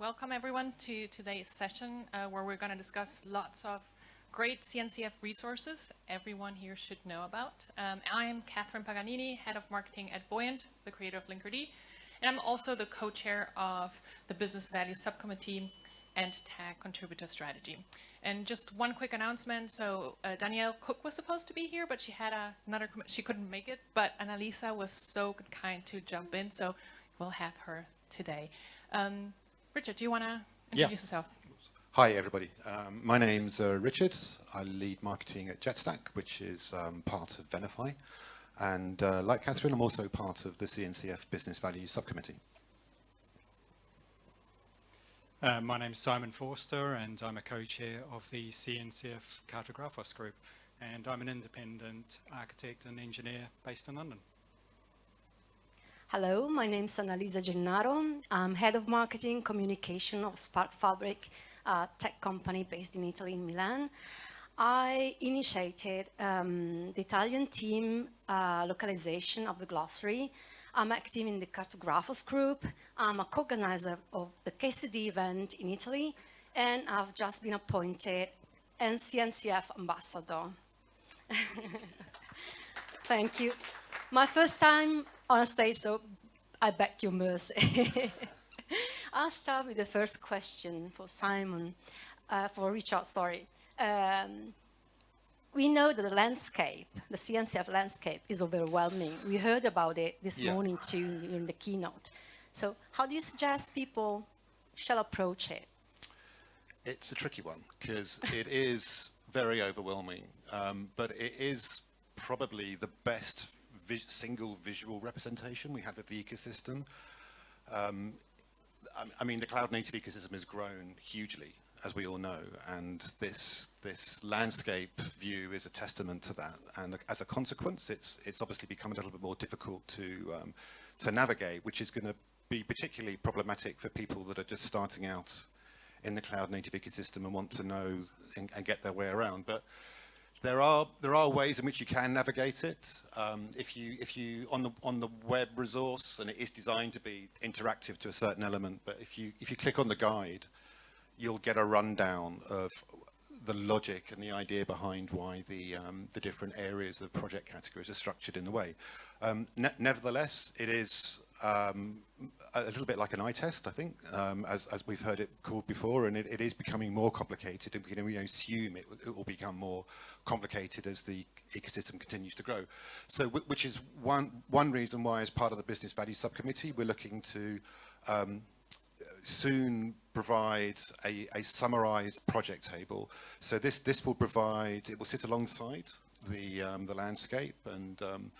welcome everyone to today's session uh, where we're going to discuss lots of great CNCF resources everyone here should know about. Um, I'm Catherine Paganini, Head of Marketing at Buoyant, the creator of Linkerd, and I'm also the co-chair of the Business Value Subcommittee and Tag Contributor Strategy. And just one quick announcement. So uh, Danielle Cook was supposed to be here, but she had a, another, she couldn't make it. But Annalisa was so kind to jump in, so we'll have her today. Um, Richard, do you want to introduce yeah. yourself? Hi, everybody. Um, my name's uh, Richard. I lead marketing at JetStack, which is um, part of Venafi. And uh, like Catherine, I'm also part of the CNCF Business Value Subcommittee. Uh, my name is Simon Forster and I'm a co-chair of the CNCF Cartografos group and I'm an independent architect and engineer based in London. Hello, my name is Annalisa Gennaro. I'm head of marketing communication of Spark Fabric, a tech company based in Italy, in Milan. I initiated um, the Italian team uh, localization of the glossary I'm active in the Cartografos group. I'm a co-organizer of the KCD event in Italy, and I've just been appointed NCNCF ambassador. Thank you. My first time on stage, so I beg your mercy. I'll start with the first question for Simon, uh, for Richard, sorry. Um, we know that the landscape, the CNCF landscape is overwhelming. We heard about it this yeah. morning too in the keynote. So how do you suggest people shall approach it? It's a tricky one because it is very overwhelming, um, but it is probably the best vis single visual representation we have of the ecosystem. Um, I, I mean, the cloud native ecosystem has grown hugely as we all know, and this this landscape view is a testament to that. And as a consequence, it's it's obviously become a little bit more difficult to um, to navigate, which is going to be particularly problematic for people that are just starting out in the cloud native ecosystem and want to know and, and get their way around. But there are there are ways in which you can navigate it. Um, if you if you on the on the web resource and it is designed to be interactive to a certain element, but if you if you click on the guide you'll get a rundown of the logic and the idea behind why the um, the different areas of project categories are structured in the way. Um, ne nevertheless, it is um, a little bit like an eye test, I think, um, as, as we've heard it called before, and it, it is becoming more complicated, and we assume it, it, will become more complicated as the ecosystem continues to grow. So, which is one one reason why, as part of the Business Value Subcommittee, we're looking to um, soon provide a, a summarized project table. So this, this will provide, it will sit alongside the, um, the landscape and um,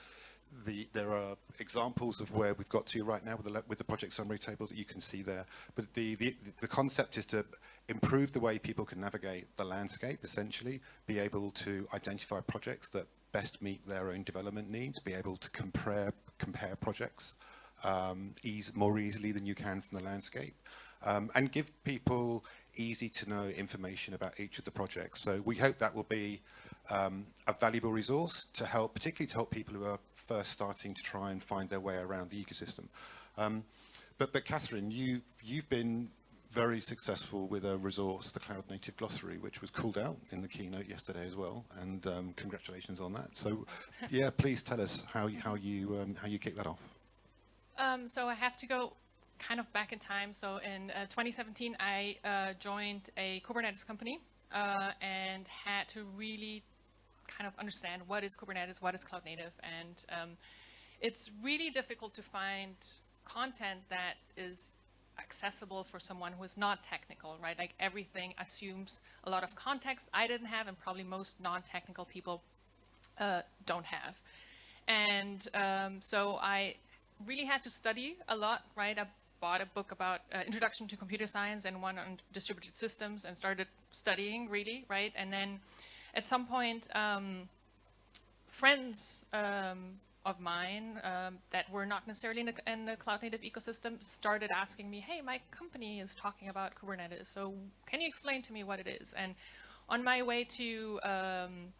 the, there are examples of where we've got to right now with the, with the project summary table that you can see there. But the, the, the concept is to improve the way people can navigate the landscape, essentially, be able to identify projects that best meet their own development needs, be able to compare, compare projects um, ease, more easily than you can from the landscape um, and give people easy to know information about each of the projects. So we hope that will be um, a valuable resource to help, particularly to help people who are first starting to try and find their way around the ecosystem. Um, but, but Catherine, you, you've been very successful with a resource, the Cloud Native Glossary, which was called out in the keynote yesterday as well, and um, congratulations on that. So, yeah, please tell us how you, how you um, how you kick that off. Um, so I have to go kind of back in time. So in uh, 2017, I uh, joined a Kubernetes company uh, and had to really kind of understand what is Kubernetes, what is cloud native, and um, it's really difficult to find content that is accessible for someone who is not technical, right? Like everything assumes a lot of context I didn't have and probably most non-technical people uh, don't have. And um, so I really had to study a lot, right? I bought a book about uh, Introduction to Computer Science and one on distributed systems and started studying really, right? And then at some point, um, friends um, of mine um, that were not necessarily in the, in the, cloud native ecosystem started asking me, hey, my company is talking about Kubernetes, so can you explain to me what it is? And on my way to um,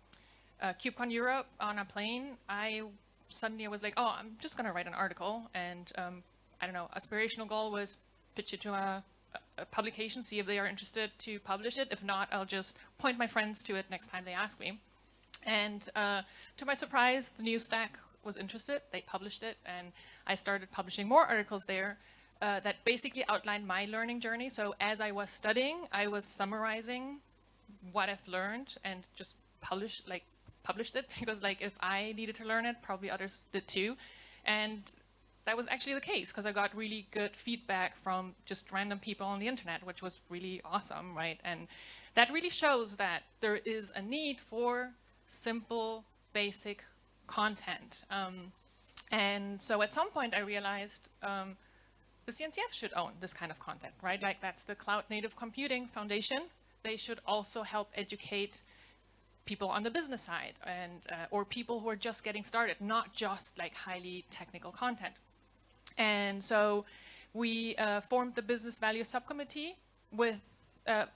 uh, KubeCon Europe on a plane, I suddenly was like, oh, I'm just going to write an article. And um, I don't know, aspirational goal was pitch it to a a, publication, see if they are interested to publish it. If not, I'll just point my friends to it next time they ask me. And uh, to my surprise, the New Stack was interested. They published it, and I started publishing more articles there uh, that basically outlined my learning journey. So as I was studying, I was summarizing what I've learned and just published like published it because like if I needed to learn it, probably others did too. And that was actually the case because I got really good feedback from just random people on the internet, which was really awesome, right? And that really shows that there is a need for simple, basic content. Um, and so at some point I realized um, the CNCF should own this kind of content, right? Like that's the Cloud Native Computing Foundation. They should also help educate people on the business side and uh, or people who are just getting started, not just like highly technical content. And so we uh, formed the business value subcommittee with uh,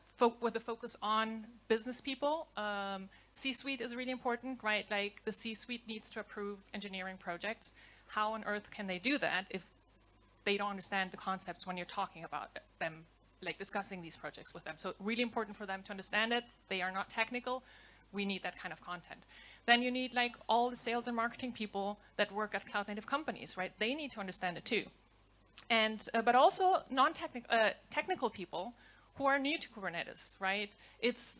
with a focus on business people. Um, C-suite is really important, right? Like the C-suite needs to approve engineering projects. How on earth can they do that if they don't understand the concepts when you're talking about them, like discussing these projects with them? So really important for them to understand it. They are not technical. We need that kind of content. Then you need like all the sales and marketing people that work at cloud native companies, right? They need to understand it too. And, uh, but also non-technical uh, technical people who are new to Kubernetes, right? It's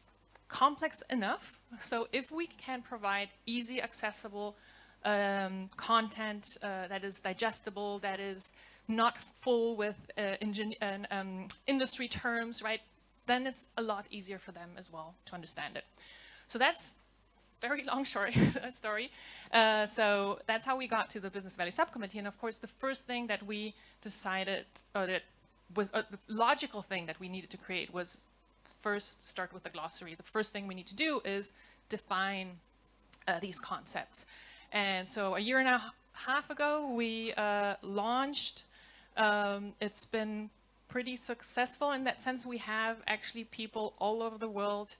complex enough. So if we can provide easy, accessible um, content uh, that is digestible, that is not full with uh, um, industry terms, right, then it's a lot easier for them as well to understand it. So that's very long story. story. Uh, so that's how we got to the Business Value Subcommittee. And of course, the first thing that we decided, or that was uh, the logical thing that we needed to create was first start with the glossary. The first thing we need to do is define uh, these concepts. And so a year and a half ago, we uh, launched. Um, it's been pretty successful in that sense. We have actually people all over the world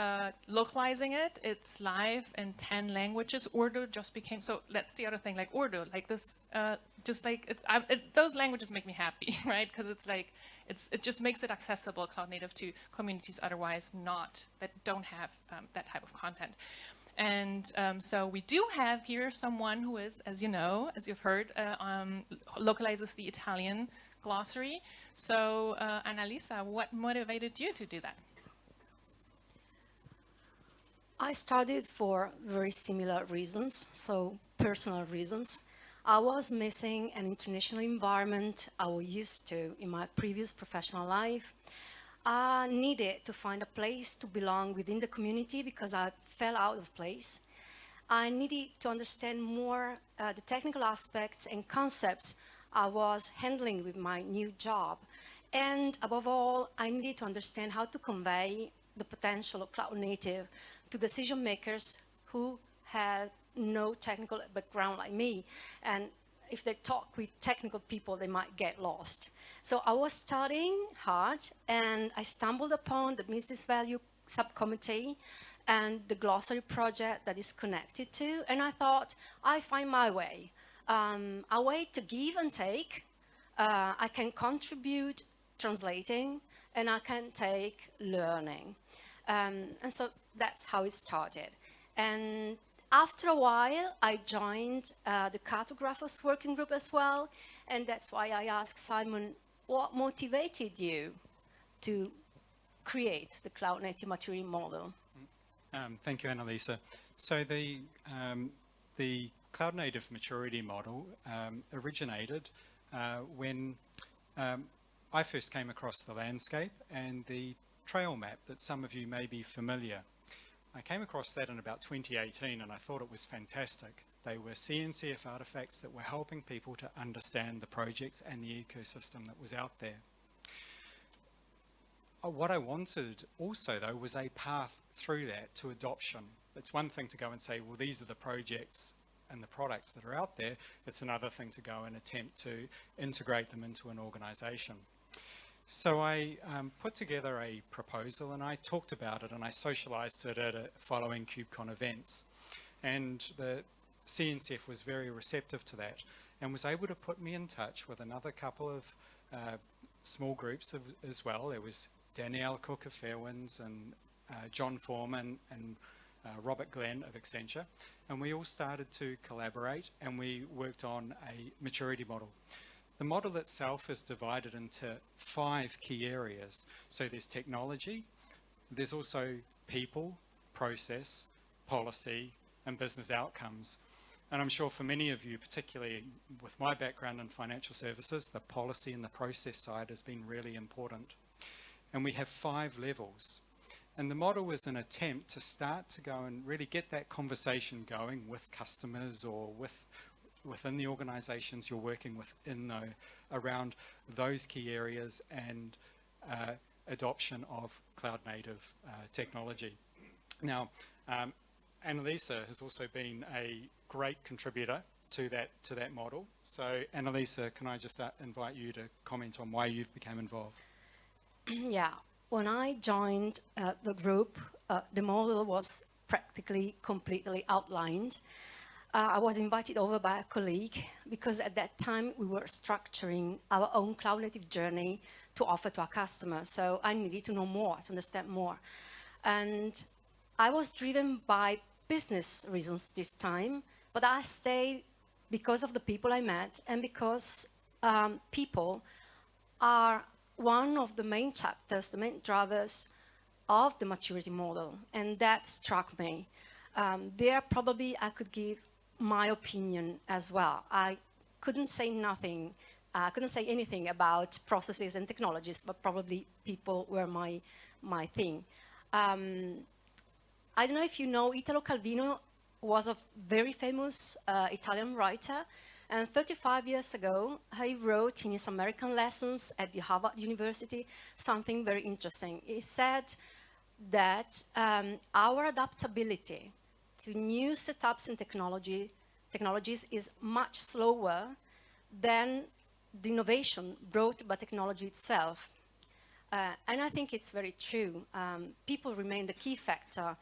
uh, localizing it. It's live in 10 languages. Urdu just became, so that's the other thing, like Urdu, like this, uh, just like, it, I, it, those languages make me happy, right? Because it's like, it's, it just makes it accessible cloud native to communities otherwise not, that don't have um, that type of content. And um, so we do have here someone who is, as you know, as you've heard, uh, um, localizes the Italian glossary. So uh, Annalisa, what motivated you to do that? I studied for very similar reasons, so personal reasons. I was missing an international environment I was used to in my previous professional life. I needed to find a place to belong within the community because I fell out of place. I needed to understand more uh, the technical aspects and concepts I was handling with my new job. And above all, I needed to understand how to convey the potential of cloud native to decision makers who had no technical background like me. And if they talk with technical people, they might get lost. So I was studying hard and I stumbled upon the business value subcommittee and the glossary project that is connected to. And I thought, I find my way. Um, a way to give and take. Uh, I can contribute translating and I can take learning. Um, and so that's how it started. And after a while, I joined uh, the cartographers working group as well. And that's why I asked Simon, what motivated you to create the cloud native maturity model? Um, thank you, Annalisa. So the, um, the cloud native maturity model um, originated uh, when um, I first came across the landscape and the trail map that some of you may be familiar. I came across that in about 2018 and I thought it was fantastic. They were CNCF artifacts that were helping people to understand the projects and the ecosystem that was out there. Uh, what I wanted also though was a path through that to adoption. It's one thing to go and say, well, these are the projects and the products that are out there. It's another thing to go and attempt to integrate them into an organization. So I um, put together a proposal and I talked about it and I socialized it at a following KubeCon events. And the CNCF was very receptive to that and was able to put me in touch with another couple of uh, small groups of, as well. There was Danielle Cook of Fairwinds and uh, John Forman and uh, Robert Glenn of Accenture. And we all started to collaborate and we worked on a maturity model. The model itself is divided into five key areas. So there's technology, there's also people, process, policy, and business outcomes. And I'm sure for many of you, particularly with my background in financial services, the policy and the process side has been really important. And we have five levels. And the model was an attempt to start to go and really get that conversation going with customers or with within the organizations you're working with in though around those key areas and uh, adoption of cloud native uh, technology. Now, um, Annalisa has also been a great contributor to that to that model. So Annalisa, can I just uh, invite you to comment on why you've become involved? yeah, when I joined uh, the group, uh, the model was practically completely outlined. Uh, I was invited over by a colleague because at that time we were structuring our own cloud native journey to offer to our customers. So I needed to know more, to understand more. And I was driven by business reasons this time, but I say because of the people I met and because um, people are one of the main chapters, the main drivers of the maturity model, and that struck me. Um, there probably I could give my opinion as well. I couldn't say nothing, I uh, couldn't say anything about processes and technologies, but probably people were my, my thing. Um, I don't know if you know, Italo Calvino was a very famous uh, Italian writer. And 35 years ago, he wrote in his American lessons at the Harvard University something very interesting. He said that um, our adaptability to new setups and technology, technologies is much slower than the innovation brought by technology itself. Uh, and I think it's very true. Um, people remain the key factor.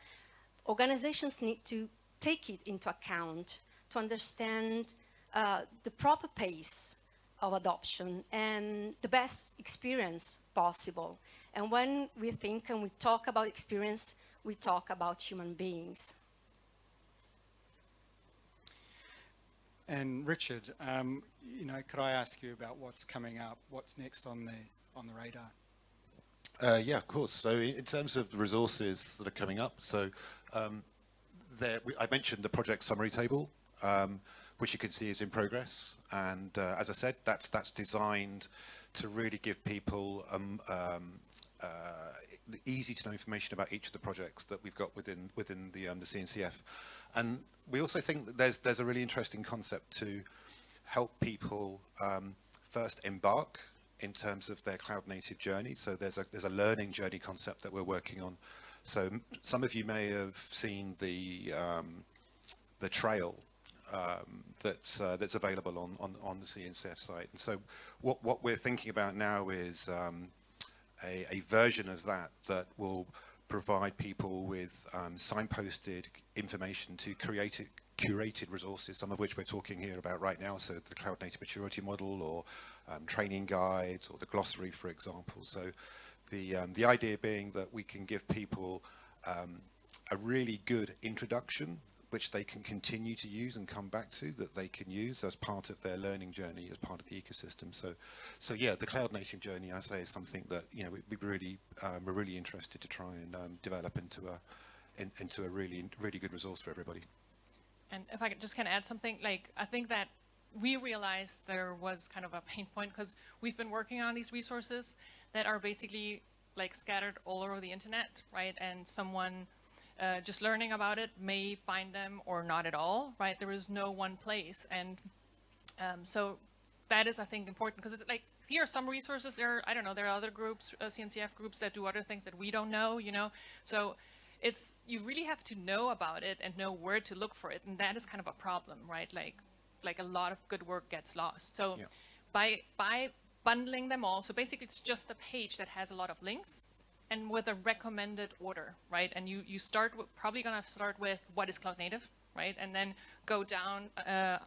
Organizations need to take it into account to understand uh, the proper pace of adoption and the best experience possible. And when we think and we talk about experience, we talk about human beings. And Richard, um, you know, could I ask you about what's coming up? What's next on the on the radar? Uh, yeah, of course. So in terms of the resources that are coming up, so um, there, we, I mentioned the project summary table, um, which you can see is in progress. And uh, as I said, that's that's designed to really give people um, um, uh, easy to know information about each of the projects that we've got within within the um, the CNCF. And we also think that there's there's a really interesting concept to help people um, first embark in terms of their cloud native journey. So there's a there's a learning journey concept that we're working on so some of you may have seen the um, the trail um, that's uh, that's available on, on on the CNCF site. And so what what we're thinking about now is um, a, a version of that that will provide people with um, signposted information to create curated resources, some of which we're talking here about right now, so the cloud native maturity model or um, training guides or the glossary, for example. So the, um, the idea being that we can give people um, a really good introduction which they can continue to use and come back to that they can use as part of their learning journey as part of the ecosystem so so yeah the cloud native journey I say is something that you know we, we really um, we're really interested to try and um, develop into a in, into a really really good resource for everybody and if I could just kind of add something like I think that we realized there was kind of a pain point because we've been working on these resources that are basically like scattered all over the internet, right? And someone uh, just learning about it may find them or not at all, right? There is no one place. And um, so that is, I think, important because it's like, here are some resources. There, are, I don't know, there are other groups, uh, CNCF groups that do other things that we don't know, you know? So it's, you really have to know about it and know where to look for it. And that is kind of a problem, right? Like, like a lot of good work gets lost. So yeah. by, by bundling them all. So basically it's just a page that has a lot of links and with a recommended order, right? And you, you start with, probably gonna start with what is cloud native, right? And then go down, uh,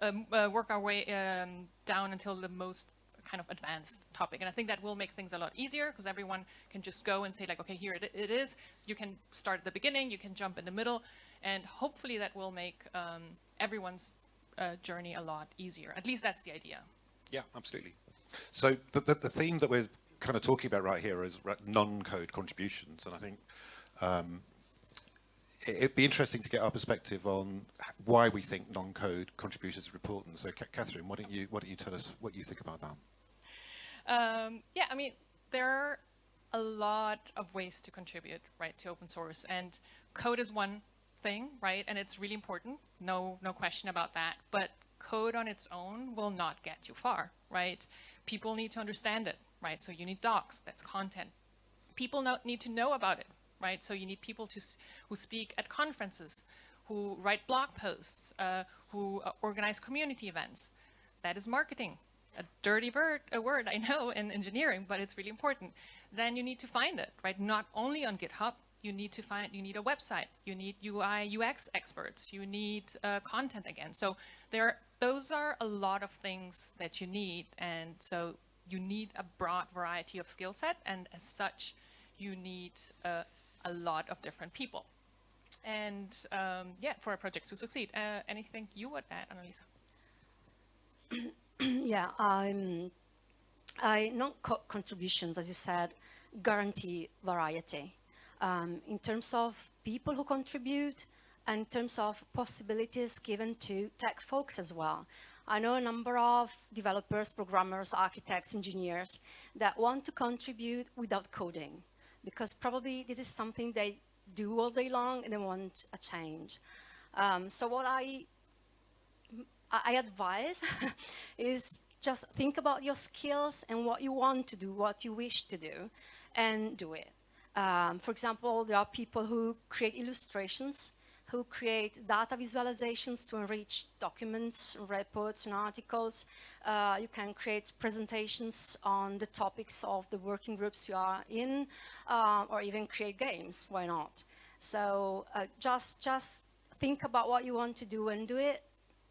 um, uh, work our way um, down until the most kind of advanced topic. And I think that will make things a lot easier because everyone can just go and say like, okay, here it, it is. You can start at the beginning, you can jump in the middle, and hopefully that will make um, everyone's uh, journey a lot easier. At least that's the idea. Yeah, absolutely. So the, the, the theme that we're kind of talking about right here is non-code contributions, and I think um, it'd be interesting to get our perspective on why we think non-code contributions are important. So, Catherine, why don't you why don't you tell us what you think about that? Um, yeah, I mean, there are a lot of ways to contribute, right, to open source, and code is one thing, right, and it's really important. No, no question about that. But code on its own will not get you far, right? People need to understand it, right? So you need docs, that's content. People need to know about it, right? So you need people to, who speak at conferences, who write blog posts, uh, who uh, organize community events. That is marketing. A dirty word, a word, I know, in engineering, but it's really important. Then you need to find it, right? Not only on GitHub, you need to find, you need a website, you need UI, UX experts, you need uh, content again. So there, those are a lot of things that you need. And so you need a broad variety of skill set. And as such, you need uh, a lot of different people. And um, yeah, for a project to succeed. Uh, anything you would add, Annalisa? yeah, I non co contributions as you said, guarantee variety. Um, in terms of people who contribute and in terms of possibilities given to tech folks as well. I know a number of developers, programmers, architects, engineers that want to contribute without coding because probably this is something they do all day long and they want a change. Um, so what I, I advise is just think about your skills and what you want to do, what you wish to do, and do it. Um, for example, there are people who create illustrations who create data visualizations to enrich documents, reports, and articles. Uh, you can create presentations on the topics of the working groups you are in, uh, or even create games, why not? So uh, just, just think about what you want to do and do it.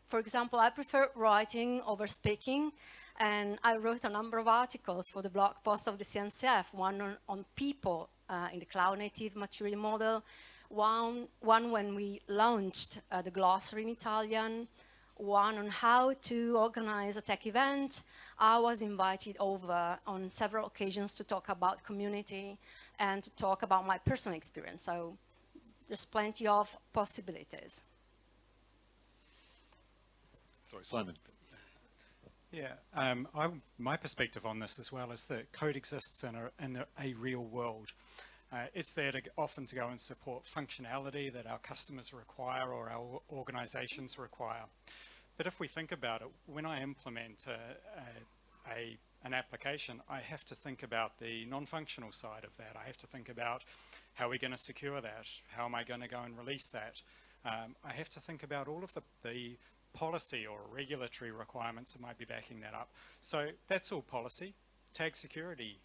For example, I prefer writing over speaking, and I wrote a number of articles for the blog post of the CNCF, one on, on people uh, in the cloud native maturity model, one, one when we launched uh, the glossary in Italian, one on how to organize a tech event. I was invited over on several occasions to talk about community and to talk about my personal experience. So there's plenty of possibilities. Sorry, Simon. Yeah, um, I, my perspective on this as well is that code exists in a, in a, a real world. Uh, it's there to often to go and support functionality that our customers require or our organizations require. But if we think about it, when I implement a, a, a, an application, I have to think about the non-functional side of that. I have to think about how are we going to secure that? How am I going to go and release that? Um, I have to think about all of the, the policy or regulatory requirements that might be backing that up. So that's all policy. Tag security,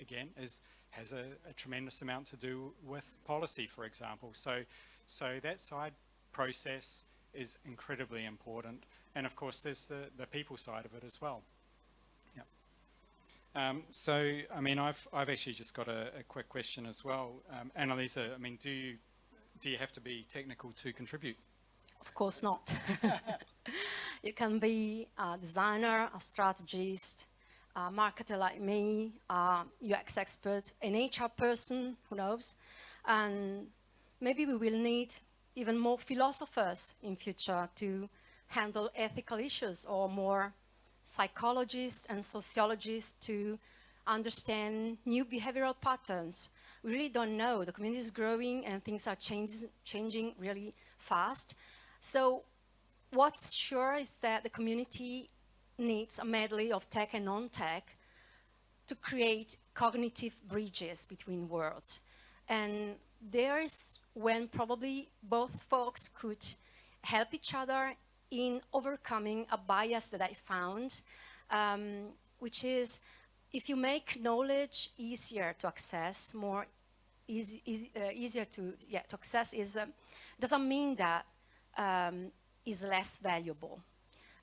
again, is has a, a, tremendous amount to do with policy, for example. So, so that side process is incredibly important. And of course, there's the, the people side of it as well. Yeah. Um, so, I mean, I've, I've actually just got a, a quick question as well. Um, Annalisa, I mean, do you, do you have to be technical to contribute? Of course not. you can be a designer, a strategist, a marketer like me, a UX expert, an HR person, who knows, and maybe we will need even more philosophers in future to handle ethical issues or more psychologists and sociologists to understand new behavioral patterns. We really don't know. The community is growing and things are changes, changing really fast. So what's sure is that the community needs a medley of tech and non-tech to create cognitive bridges between worlds. And there is when probably both folks could help each other in overcoming a bias that I found, um, which is if you make knowledge easier to access, more easy, easy, uh, easier to, yeah, to access is, uh, doesn't mean that um, is less valuable.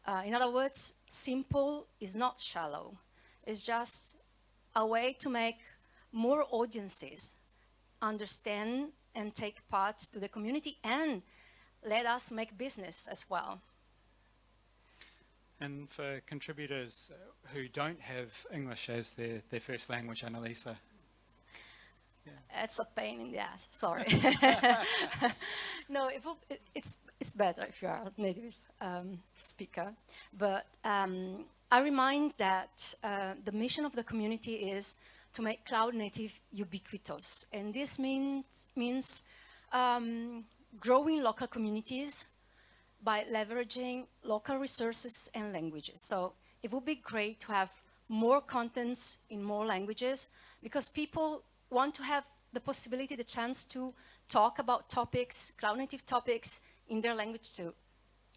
Uh, in other words, simple is not shallow. It's just a way to make more audiences understand and take part to the community and let us make business as well. And for contributors who don't have English as their, their first language, Annalisa, It's a pain in the ass, sorry. no, it will, it, it's, it's better if you are a native um, speaker. But um, I remind that uh, the mission of the community is to make cloud native ubiquitous. And this means, means um, growing local communities by leveraging local resources and languages. So it would be great to have more contents in more languages because people want to have the possibility, the chance to talk about topics, cloud native topics in their language too.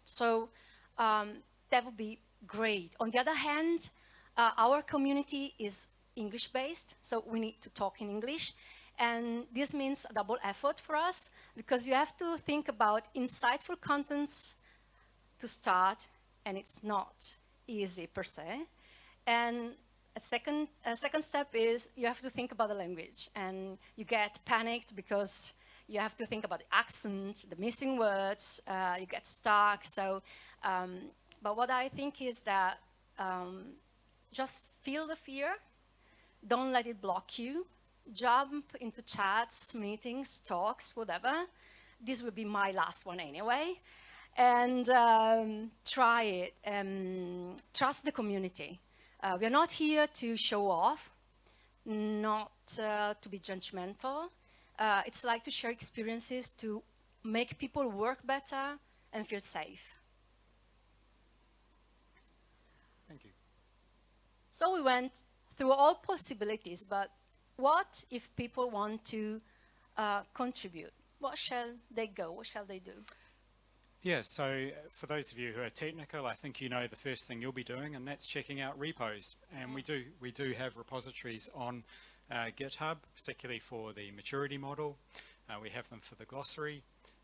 So um, that would be great. On the other hand, uh, our community is English-based, so we need to talk in English. And this means a double effort for us because you have to think about insightful contents to start, and it's not easy per se. And a second, a second step is you have to think about the language, and you get panicked because you have to think about the accent, the missing words, uh, you get stuck. So, um, but what I think is that um, just feel the fear, don't let it block you, jump into chats, meetings, talks, whatever. This will be my last one anyway. And um, try it, trust the community. Uh, we are not here to show off, not uh, to be judgmental. Uh, it's like to share experiences to make people work better and feel safe. thank you. So we went through all possibilities, but what if people want to uh, contribute? What shall they go? What shall they do? Yeah, so uh, for those of you who are technical, I think you know the first thing you'll be doing, and that's checking out repos. And we do we do have repositories on uh, GitHub, particularly for the maturity model. Uh, we have them for the glossary,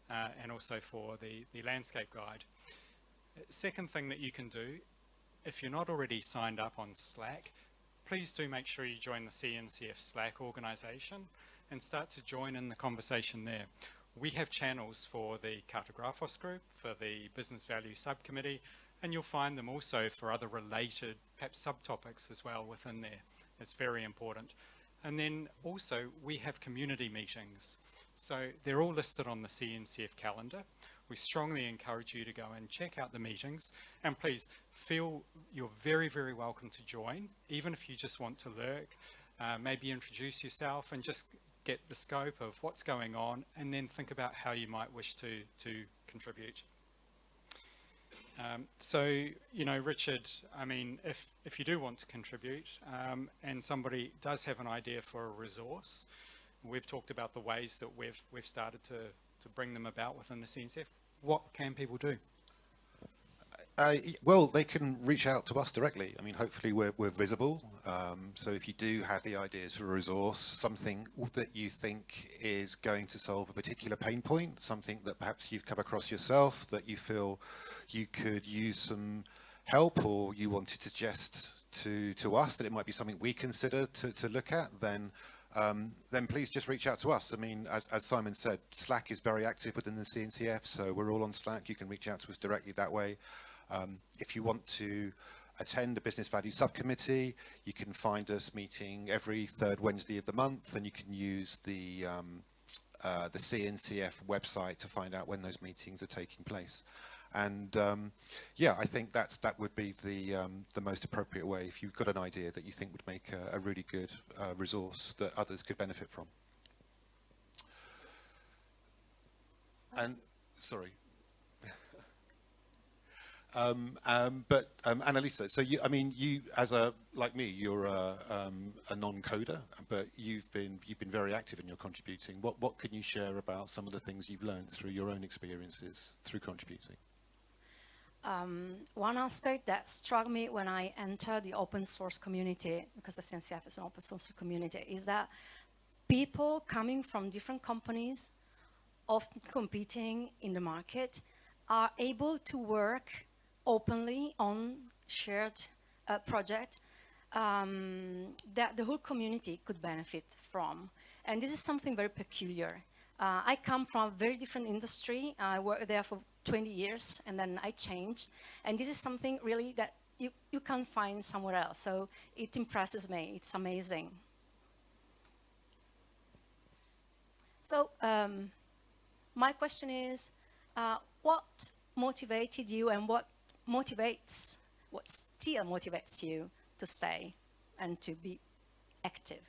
uh, and also for the the landscape guide. Second thing that you can do, if you're not already signed up on Slack, please do make sure you join the CNCF Slack organization and start to join in the conversation there. We have channels for the Cartografos group, for the Business Value Subcommittee, and you'll find them also for other related, perhaps subtopics as well within there. It's very important. And then also we have community meetings. So they're all listed on the CNCF calendar. We strongly encourage you to go and check out the meetings and please feel you're very, very welcome to join, even if you just want to lurk, uh, maybe introduce yourself and just get the scope of what's going on and then think about how you might wish to, to contribute. Um, so, you know, Richard, I mean, if, if you do want to contribute um, and somebody does have an idea for a resource, we've talked about the ways that we've, we've started to, to bring them about within the CNCF. What can people do? Uh, well, they can reach out to us directly. I mean, hopefully we're, we're visible. Um, so if you do have the ideas for a resource, something that you think is going to solve a particular pain point, something that perhaps you've come across yourself, that you feel you could use some help or you want to suggest to, to us that it might be something we consider to, to look at, then um, then please just reach out to us. I mean, as, as Simon said, Slack is very active within the CNCF, so we're all on Slack. You can reach out to us directly that way. Um, if you want to attend a business value subcommittee, you can find us meeting every third Wednesday of the month, and you can use the um, uh, the CNCF website to find out when those meetings are taking place. And um, yeah, I think that's that would be the um, the most appropriate way if you've got an idea that you think would make a, a really good uh, resource that others could benefit from. And sorry. Um, um, but um, Annalisa, so you, I mean, you as a like me, you're a, um, a non-coder, but you've been you've been very active in your contributing. What what can you share about some of the things you've learned through your own experiences through contributing? Um, one aspect that struck me when I entered the open source community, because the CNCF is an open source community, is that people coming from different companies, often competing in the market, are able to work openly on shared uh, project um, that the whole community could benefit from. And this is something very peculiar. Uh, I come from a very different industry. I worked there for 20 years and then I changed. And this is something really that you, you can't find somewhere else. So it impresses me. It's amazing. So um, my question is, uh, what motivated you and what motivates, what still motivates you to stay and to be active?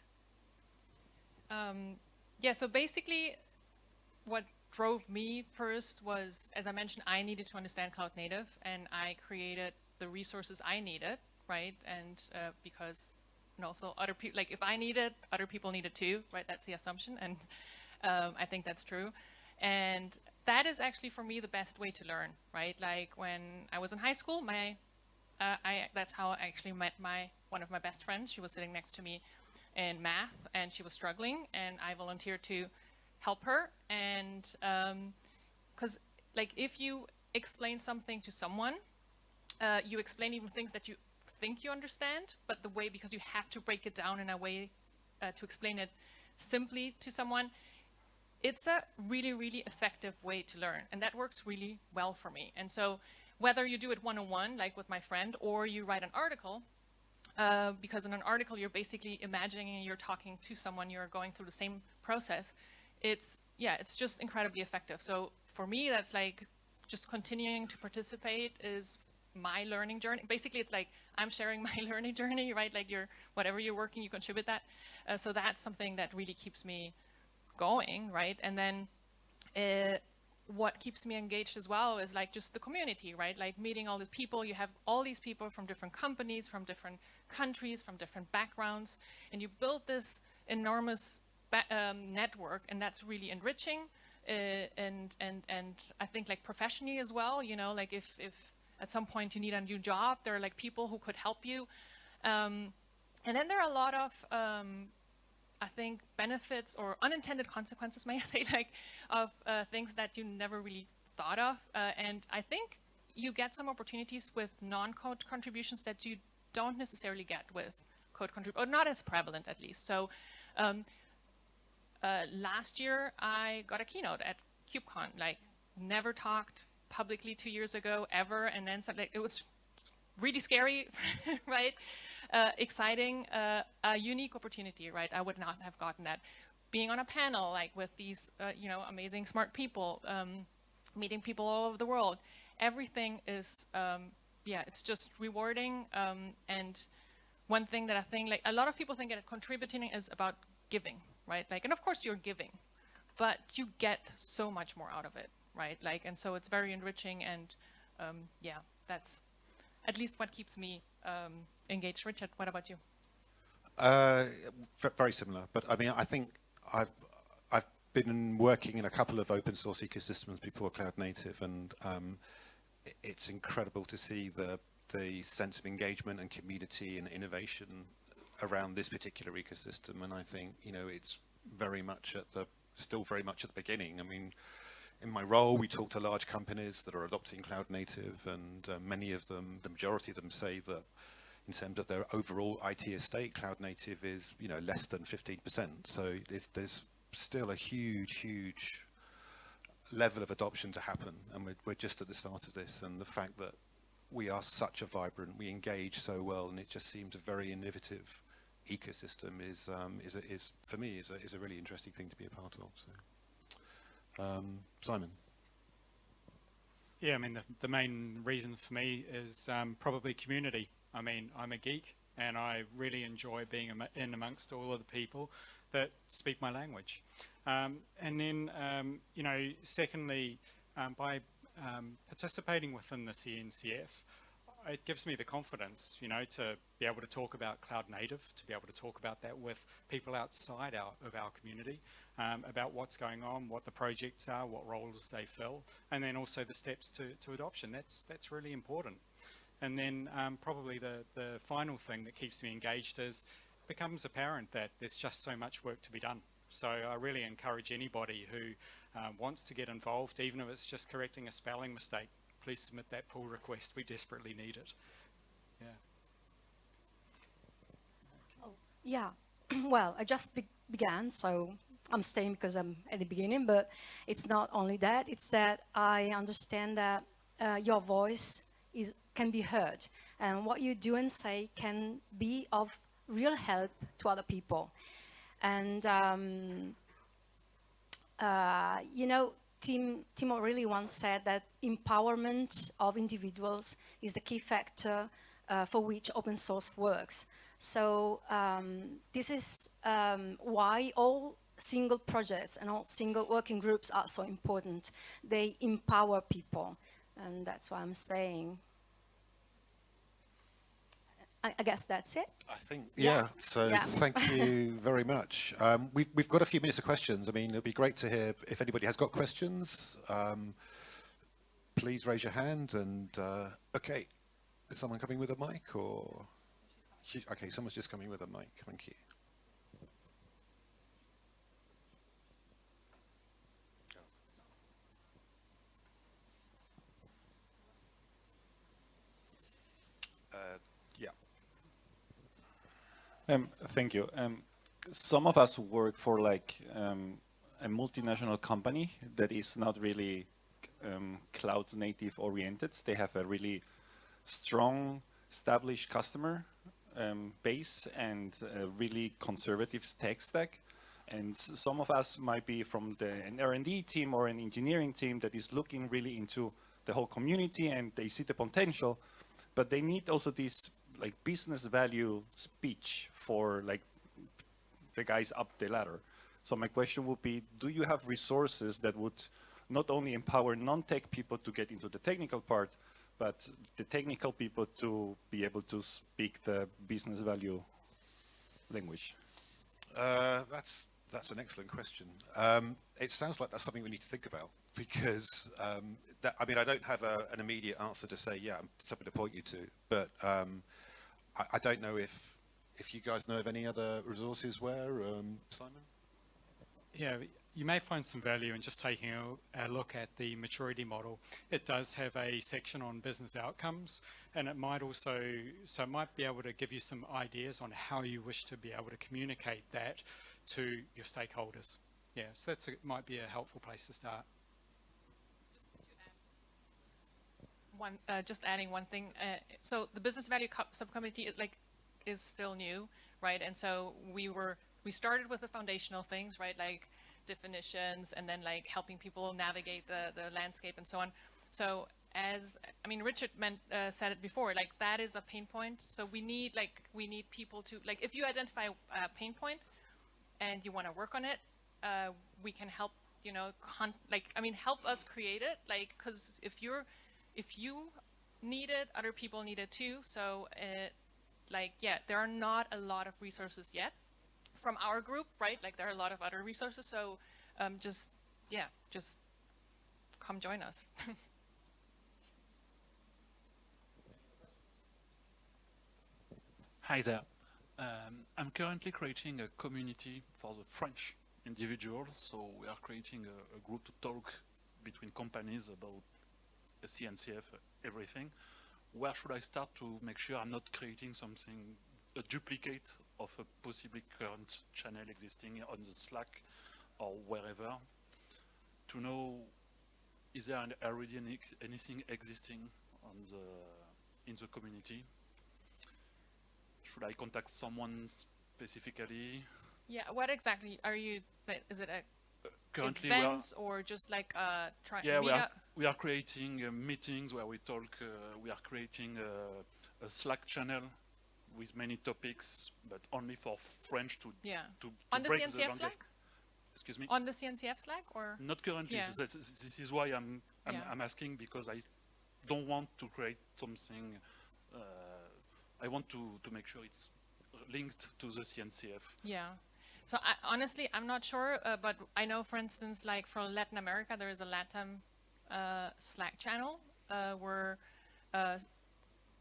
Um, yeah, so basically what drove me first was, as I mentioned, I needed to understand cloud native and I created the resources I needed, right? And uh, because, and also other people, like if I need it, other people need it too, right? That's the assumption. And um, I think that's true. And that is actually for me the best way to learn, right? Like when I was in high school, my, uh, I, that's how I actually met my, one of my best friends. She was sitting next to me in math and she was struggling and I volunteered to help her and because um, like if you explain something to someone uh, you explain even things that you think you understand but the way because you have to break it down in a way uh, to explain it simply to someone it's a really really effective way to learn and that works really well for me. And so whether you do it one-on-one like with my friend or you write an article uh, because in an article you're basically imagining you're talking to someone you're going through the same process it's yeah it's just incredibly effective. So for me that's like just continuing to participate is my learning journey. Basically it's like i'm sharing my learning journey right? Like you're whatever you're working you contribute that. Uh, so that's something that really keeps me going right and then uh, what keeps me engaged as well is like just the community right like meeting all these people you have all these people from different companies from different countries from different backgrounds and you build this enormous um, network, and that's really enriching. Uh, and and and I think like professionally as well. You know, like if if at some point you need a new job, there are like people who could help you. Um, and then there are a lot of um, I think benefits or unintended consequences, may I say, like of uh, things that you never really thought of. Uh, and I think you get some opportunities with non-code contributions that you don't necessarily get with code contributions, or not as prevalent at least. So um, uh, last year I got a keynote at KubeCon, like never talked publicly two years ago ever, and then like, it was really scary, right? Uh, exciting, uh, a unique opportunity, right? I would not have gotten that. Being on a panel like with these, uh, you know, amazing smart people, um, meeting people all over the world, everything is, um, yeah, it's just rewarding. Um, and one thing that I think, like a lot of people think that contributing is about giving, right? Like, and of course you're giving, but you get so much more out of it, right? Like, and so it's very enriching and um, yeah, that's at least what keeps me um, engaged. Richard, what about you? Uh, very similar, but I mean, I think I've I've been working in a couple of open source ecosystems before Cloud Native, and um, it's incredible to see the the sense of engagement and community and innovation around this particular ecosystem. And I think, you know, it's very much at the, still very much at the beginning. I mean, in my role, we talk to large companies that are adopting cloud native and uh, many of them, the majority of them say that in terms of their overall IT estate, cloud native is, you know, less than 15%. So there's still a huge, huge level of adoption to happen. And we're, we're just at the start of this. And the fact that we are such a vibrant, we engage so well, and it just seems a very innovative ecosystem is um, is, is for me is a, is a really interesting thing to be a part of. So, um, Simon. Yeah, I mean the the main reason for me is um, probably community. I mean I'm a geek and I really enjoy being in amongst all of the people that speak my language. Um, and then um, you know, secondly, um, by participating within the CNCF, it gives me the confidence, you know, to be able to talk about cloud native, to be able to talk about that with people outside our, of our community, um, about what's going on, what the projects are, what roles they fill, and then also the steps to, to adoption. That's, that's really important. And then um, probably the, the final thing that keeps me engaged is becomes apparent that there's just so much work to be done. So I really encourage anybody who um, wants to get involved, even if it's just correcting a spelling mistake, please submit that pull request. We desperately need it. Yeah. Oh, Yeah, well, I just be- began, so I'm staying because I'm at the beginning, but it's not only that, it's that I understand that uh, your voice is, can be heard, and what you do and say can be of real help to other people. And, um, uh, you know, Tim, O'Reilly once said that empowerment of individuals is the key factor uh, for which open source works. So um, this is um, why all single projects and all single working groups are so important. They empower people, and that's why I'm saying. I, I guess that's it. I think, Yeah. yeah, so Yeah. thank you very much. Um, we've, we've got a few minutes of questions. I mean, it'd be great to hear if anybody has got questions. Um, please raise your hand and, uh, okay, is someone coming with a mic or? She, okay, someone's just coming with a mic. Thank you. Uh, yeah. Um, thank you. Um, some of us work for like um, a multinational company that is not really um, cloud native oriented. They have a really strong, established customer um, base and really conservative tech stack. And some of us might be from the, an R&D team or an engineering team that is looking really into the whole community and they see the potential, but they need also this like business value speech for like the guys up the ladder. So my question would be, do you have resources that would not only empower non-tech people to get into the technical part, but the technical people to be able to speak the business value language? Uh, that's that's an excellent question. Um, it sounds like that's something we need to think about because um, that, I mean I don't have a, an immediate answer to say yeah, I'm something to point you to, but um, I, I don't know if if you guys know of any other resources where um, Simon. Yeah, you may find some value in just taking a, a look at the maturity model. It does have a section on business outcomes, and it might also, so it might be able to give you some ideas on how you wish to be able to communicate that to your stakeholders. Yeah, so that's a, might be a helpful place to start. One uh, just adding one thing uh, so the business value subcommittee is like is still new right and so we were we started with the foundational things right like definitions and then like helping people navigate the the landscape and so on so as i mean richard meant, uh, said it before like that is a pain point so we need like we need people to like if you identify a pain point and you want to work on it, uh, we can help. You know, like I mean, help us create it. Like, because if you're, if you need it, other people need it too. So, it, like, yeah, there are not a lot of resources yet from our group, right? Like, there are a lot of other resources. So, um, just yeah, just come join us. Hi there. Um, I'm currently creating a community for the French individuals. So we are creating a, a group to talk between companies about CNCF, uh, everything. Where should I start to make sure I'm not creating something, a duplicate of a possibly current channel existing on the Slack or wherever? To know, is there an- already any, anything existing on the, in the community? should I contact someone specifically? yeah. What exactly are you? Is it a Currently, events or just like uh, try yeah, we meet are, up? We are creating uh, meetings where we talk. Uh, we are creating a, a Slack channel with many topics, but only for French to Yeah. to, to On the CNCF language. Slack? Excuse me. On the CNCF Slack or? Not currently. Yeah. This, this- this is why I'm I'm, Yeah. I'm asking because I don't want to create something. Uh, I want to to make sure it's linked to the CNCF. Yeah. So I, honestly, I'm not sure, uh, but I know, for instance, like for Latin America, there is a LATAM uh, Slack channel uh, where uh,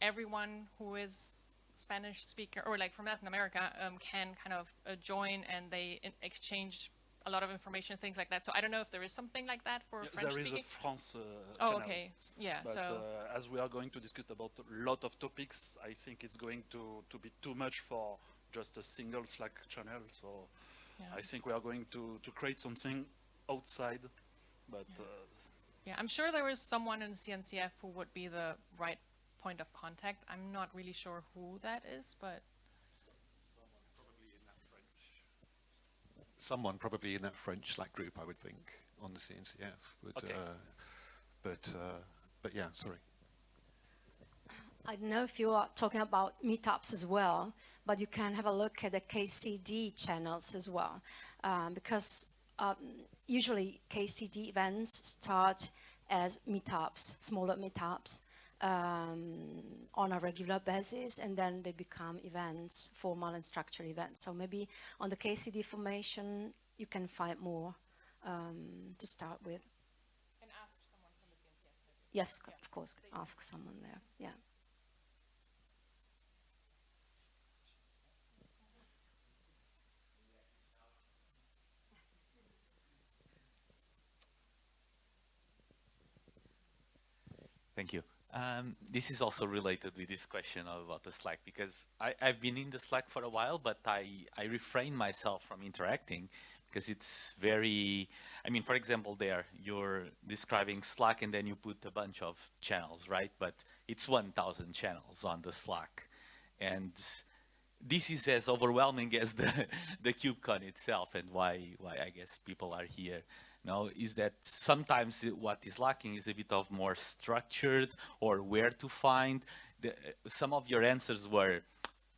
everyone who is Spanish speaker or like from Latin America um, can kind of uh, join and they exchange a lot of information, things like that. So I don't know if there is something like that for Yeah, French there is speaking. a France uh, oh, okay. Yeah. But so uh, as we are going to discuss about a lot of topics, I think it's going to, to be too much for just a single Slack channel. So Yeah. I think we are going to, to create something outside, but uh, Yeah, I'm sure there is someone in CNCF who would be the right point of contact. I'm not really sure who that is, but Someone probably in that French Slack group, I would think, on the CNCF. Would, Okay. uh, but, uh, but yeah, sorry. I don't know if you are talking about meetups as well, but you can have a look at the KCD channels as well, um, because um, usually KCD events start as meetups, smaller meetups, um, on a regular basis, and then they become events, formal and structured events. So maybe on the KCD formation, you can find more um, to start with. and ask someone from the CNCF. Yes, of of course, ask someone there. Yeah. Thank you. Um, this is also related with this question about the Slack because I, I've been in the Slack for a while, but I, I refrain myself from interacting because it's very, I mean, for example, there you're describing Slack and then you put a bunch of channels, right? But it's 1,000 channels on the Slack. And this is as overwhelming as the, the KubeCon itself and why, why I guess people are here now is that sometimes what is lacking is a bit of more structured or where to find. The, some of your answers were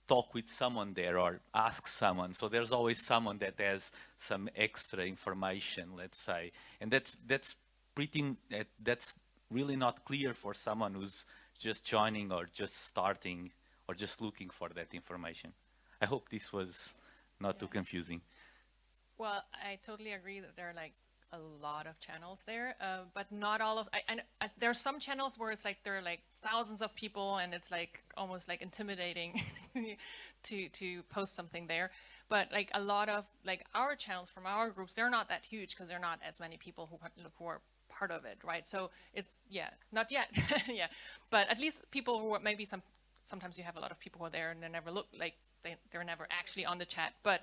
talk with someone there or ask someone. So there's always someone that has some extra information, let's say. And that's, that's pretty, that, that's really not clear for someone who's just joining or just starting or just looking for that information. I hope this was not too confusing. Well, I totally agree that there are like a lot of channels there, uh, but not all of. I, I, I, there are some channels where it's like there are like thousands of people, and it's like almost like intimidating to to post something there. But like a lot of like our channels from our groups, they're not that huge because they're not as many people who who are part of it, right? So it's yeah, not yet, yeah, but at least people who are maybe some sometimes you have a lot of people who are there and they never look like they they're never actually on the chat, but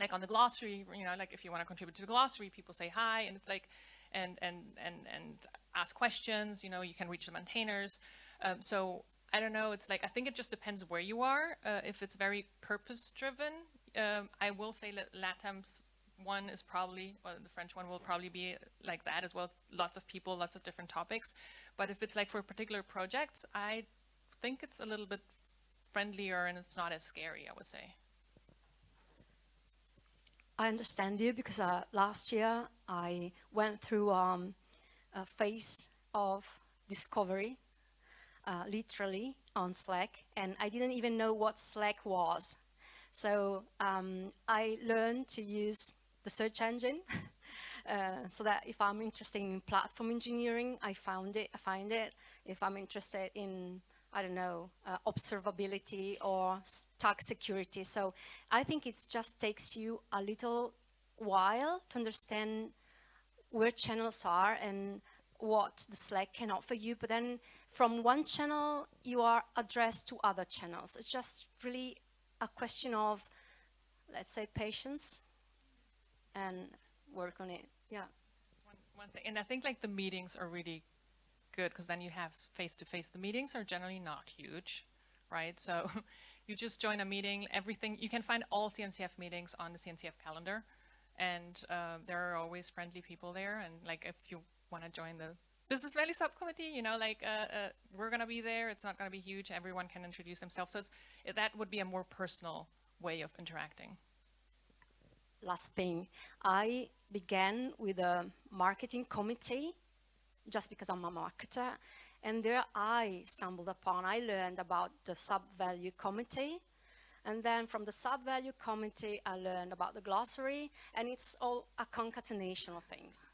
like on the glossary, you know, like if you want to contribute to the glossary, people say hi, and it's like, and and and and ask questions. You know, you can reach the maintainers. Um, so I don't know. It's like I think it just depends where you are. Uh, if it's very purpose driven, um, I will say that LATAM's one is probably, well, the French one will probably be like that as well. Lots of people, lots of different topics. But if it's like for particular projects, I think it's a little bit friendlier and it's not as scary. I would say. I understand you because uh, last year I went through um, a phase of discovery, uh, literally on Slack, and I didn't even know what Slack was. So um, I learned to use the search engine uh, so that if I'm interested in platform engineering, I found it, I find it. If I'm interested in I don't know, uh, observability or stack security. So I think it just takes you a little while to understand where channels are and what the Slack can offer you. But then from one channel, you are addressed to other channels. It's just really a question of, let's say, patience and work on it. Yeah. one, one thing, and I think like the meetings are really good because then you have face to face. The meetings are generally not huge, right? So you just join a meeting. Everything you can find all CNCF meetings on the CNCF calendar, and uh, there are always friendly people there. And like if you want to join the business value subcommittee, you know, like uh, uh, we're gonna be there. It's not gonna be huge. Everyone can introduce themselves. So it, that would be a more personal way of interacting. last thing. I began with a marketing committee just because I'm a marketer. And there I stumbled upon, I learned about the sub-value committee. And then from the sub-value committee, I learned about the glossary. And it's all a concatenation of things.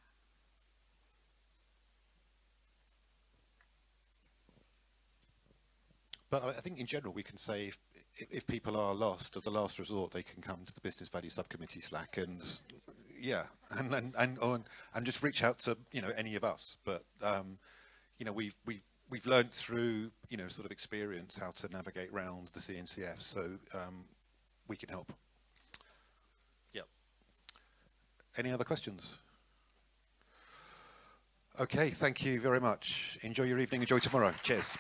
But I think in general, we can say if, if- if people are lost, as a last resort, they can come to the Business Value Subcommittee Slack and, yeah, and and and, on, and just reach out to you know any of us. But um, you know, we've we've we've learned through you know sort of experience how to navigate around the CNCF. So um, we can help. Yep. Any other questions? Okay, thank you very much. Enjoy your evening. Enjoy tomorrow. Cheers.